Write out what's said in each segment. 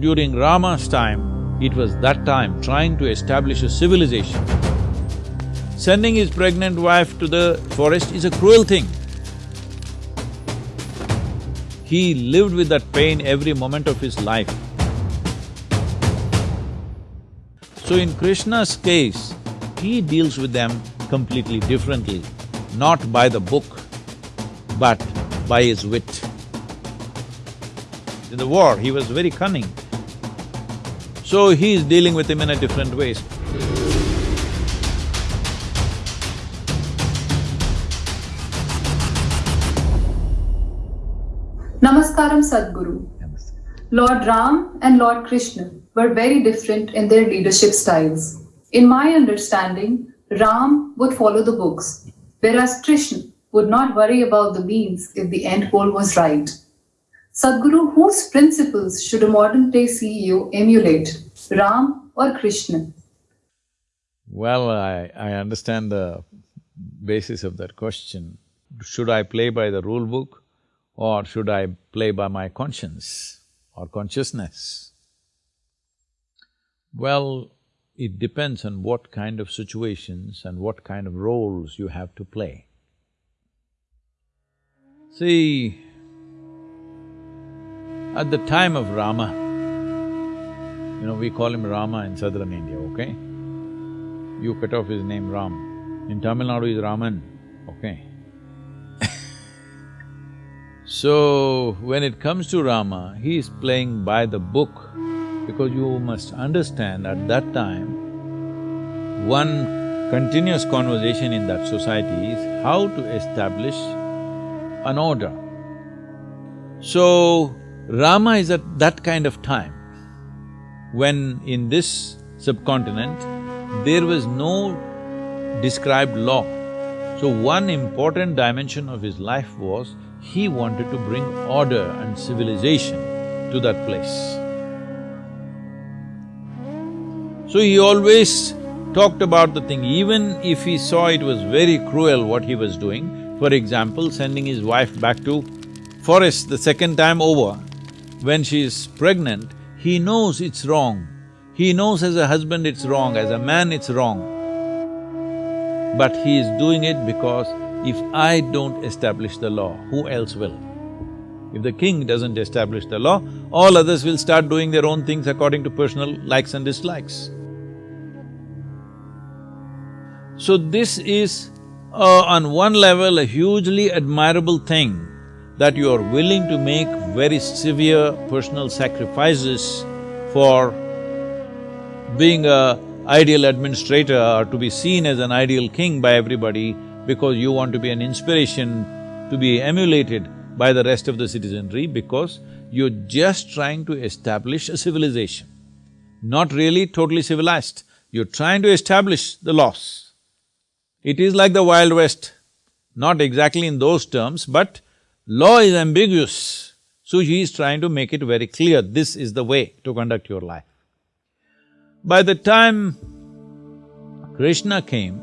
During Rama's time, it was that time trying to establish a civilization. Sending his pregnant wife to the forest is a cruel thing. He lived with that pain every moment of his life. So in Krishna's case, he deals with them completely differently, not by the book, but by his wit. In the war, he was very cunning. So he is dealing with him in a different ways. Namaskaram Sadhguru. Lord Ram and Lord Krishna were very different in their leadership styles. In my understanding, Ram would follow the books, whereas Krishna would not worry about the means if the end goal was right. Sadhguru, whose principles should a modern day CEO emulate, Ram or Krishna? Well, I, I understand the basis of that question. Should I play by the rule book or should I play by my conscience or consciousness? Well, it depends on what kind of situations and what kind of roles you have to play. See, at the time of Rama, you know, we call him Rama in southern India, okay? You cut off his name Ram. In Tamil Nadu is Raman, okay? so, when it comes to Rama, he is playing by the book because you must understand at that time, one continuous conversation in that society is how to establish an order. So, Rama is at that kind of time when in this subcontinent there was no described law. So one important dimension of his life was he wanted to bring order and civilization to that place. So he always talked about the thing, even if he saw it was very cruel what he was doing, for example, sending his wife back to forest the second time over, when she is pregnant, he knows it's wrong. He knows as a husband it's wrong, as a man it's wrong. But he is doing it because if I don't establish the law, who else will? If the king doesn't establish the law, all others will start doing their own things according to personal likes and dislikes. So this is uh, on one level a hugely admirable thing that you are willing to make very severe personal sacrifices for being a ideal administrator or to be seen as an ideal king by everybody because you want to be an inspiration to be emulated by the rest of the citizenry because you're just trying to establish a civilization. Not really totally civilized, you're trying to establish the laws. It is like the Wild West, not exactly in those terms, but law is ambiguous. So he is trying to make it very clear, this is the way to conduct your life. By the time Krishna came,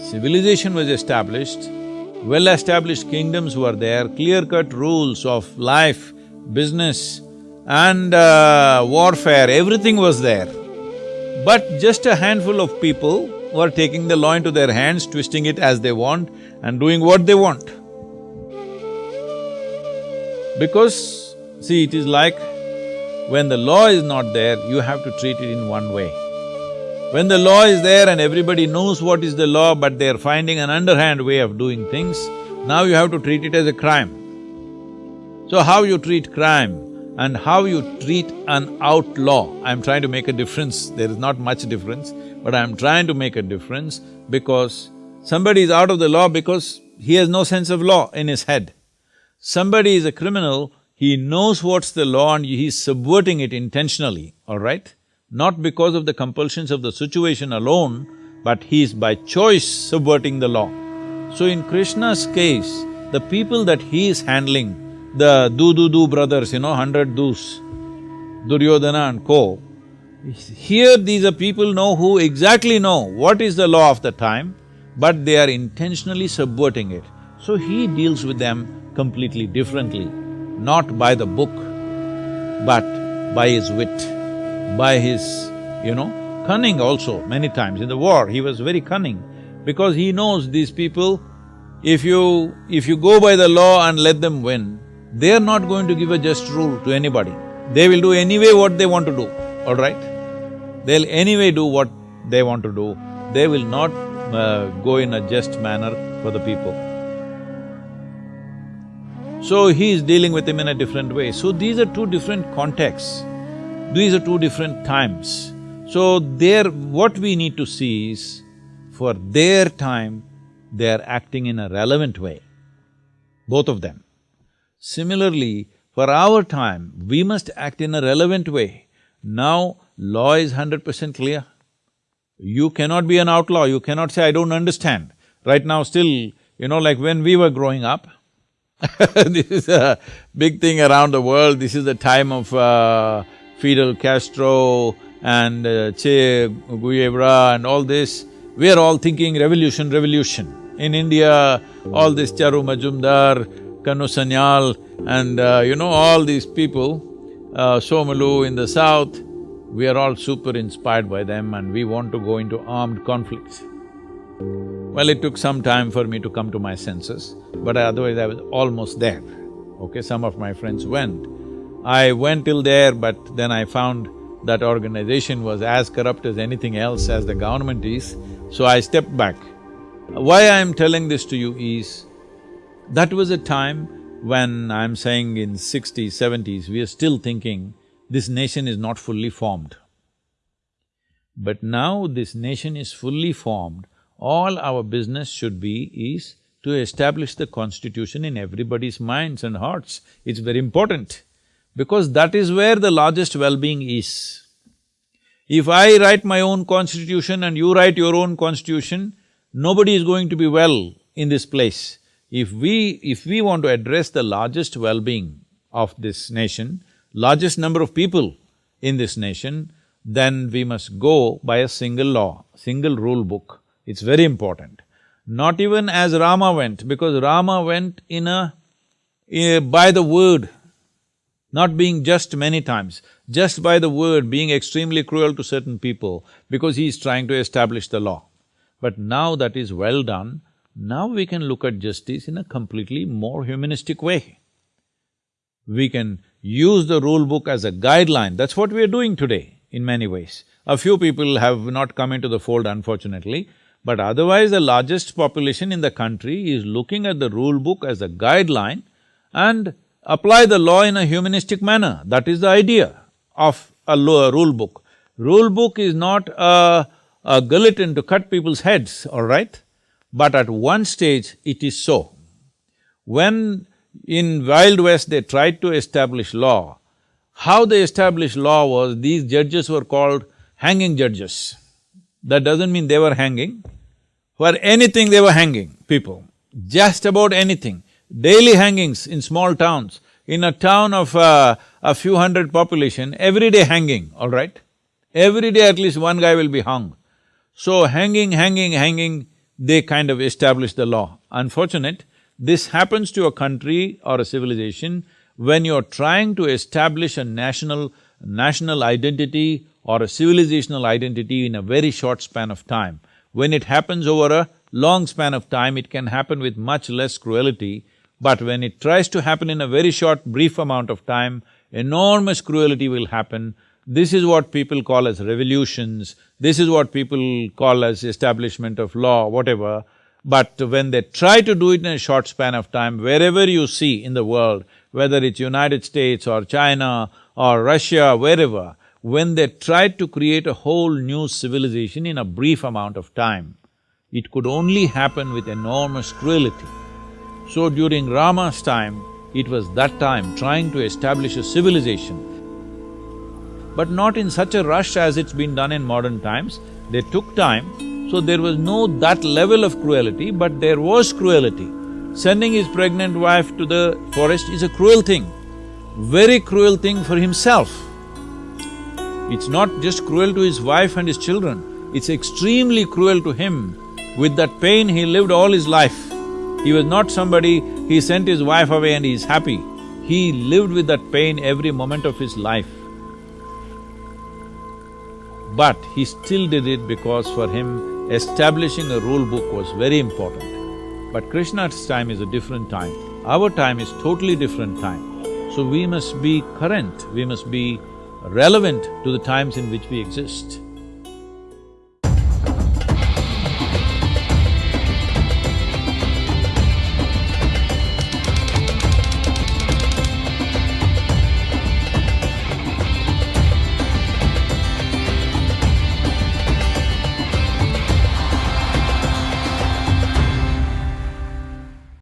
civilization was established, well-established kingdoms were there, clear-cut rules of life, business and uh, warfare, everything was there. But just a handful of people were taking the law into their hands, twisting it as they want and doing what they want. Because, see, it is like when the law is not there, you have to treat it in one way. When the law is there and everybody knows what is the law but they're finding an underhand way of doing things, now you have to treat it as a crime. So how you treat crime and how you treat an outlaw. I'm trying to make a difference, there is not much difference, but I'm trying to make a difference because somebody is out of the law because he has no sense of law in his head. Somebody is a criminal, he knows what's the law and he's subverting it intentionally, all right? Not because of the compulsions of the situation alone, but he is by choice subverting the law. So in Krishna's case, the people that he is handling the do-do-do brothers, you know, hundred doos, Duryodhana and co. Here these are people know who exactly know what is the law of the time, but they are intentionally subverting it. So he deals with them completely differently. not by the book, but by his wit, by his, you know, cunning also many times. In the war, he was very cunning because he knows these people, if you… if you go by the law and let them win, they're not going to give a just rule to anybody. They will do anyway what they want to do, all right? They'll anyway do what they want to do. They will not uh, go in a just manner for the people. So he is dealing with him in a different way. So these are two different contexts, these are two different times. So there… what we need to see is, for their time, they are acting in a relevant way, both of them. Similarly, for our time, we must act in a relevant way. Now, law is hundred percent clear. You cannot be an outlaw, you cannot say, I don't understand. Right now still, you know, like when we were growing up, this is a big thing around the world, this is the time of uh, Fidel Castro and uh, Che Guevara and all this. We are all thinking revolution, revolution. In India, all this Charu Majumdar, Kanu Sanyal and uh, you know, all these people, uh, Somolu in the south, we are all super inspired by them and we want to go into armed conflicts. Well, it took some time for me to come to my senses, but otherwise I was almost there. Okay, some of my friends went. I went till there, but then I found that organization was as corrupt as anything else as the government is, so I stepped back. Why I am telling this to you is, that was a time when I'm saying in sixties, seventies, we are still thinking this nation is not fully formed. But now this nation is fully formed, all our business should be is to establish the constitution in everybody's minds and hearts. It's very important because that is where the largest well-being is. If I write my own constitution and you write your own constitution, nobody is going to be well in this place. If we… if we want to address the largest well-being of this nation, largest number of people in this nation, then we must go by a single law, single rule book. It's very important. Not even as Rama went, because Rama went in a… by the word, not being just many times, just by the word, being extremely cruel to certain people because he is trying to establish the law. But now that is well done, now we can look at justice in a completely more humanistic way. We can use the rule book as a guideline, that's what we are doing today in many ways. A few people have not come into the fold unfortunately, but otherwise the largest population in the country is looking at the rule book as a guideline and apply the law in a humanistic manner. That is the idea of a law, rule book. Rule book is not a, a guillotine to cut people's heads, all right? But at one stage it is so. When in Wild West they tried to establish law, how they established law was these judges were called hanging judges. That doesn't mean they were hanging. For anything they were hanging people, just about anything. Daily hangings in small towns. In a town of uh, a few hundred population, every day hanging, all right? Every day at least one guy will be hung. So hanging, hanging, hanging, they kind of establish the law. Unfortunate, this happens to a country or a civilization when you're trying to establish a national… national identity or a civilizational identity in a very short span of time. When it happens over a long span of time, it can happen with much less cruelty, but when it tries to happen in a very short, brief amount of time, enormous cruelty will happen. This is what people call as revolutions, this is what people call as establishment of law, whatever. But when they try to do it in a short span of time, wherever you see in the world, whether it's United States or China or Russia, wherever, when they tried to create a whole new civilization in a brief amount of time, it could only happen with enormous cruelty. So during Rama's time, it was that time trying to establish a civilization but not in such a rush as it's been done in modern times. They took time, so there was no that level of cruelty, but there was cruelty. Sending his pregnant wife to the forest is a cruel thing, very cruel thing for himself. It's not just cruel to his wife and his children, it's extremely cruel to him. With that pain, he lived all his life. He was not somebody, he sent his wife away and he is happy. He lived with that pain every moment of his life. But he still did it because for him, establishing a rule book was very important. But Krishna's time is a different time. Our time is totally different time. So we must be current, we must be relevant to the times in which we exist.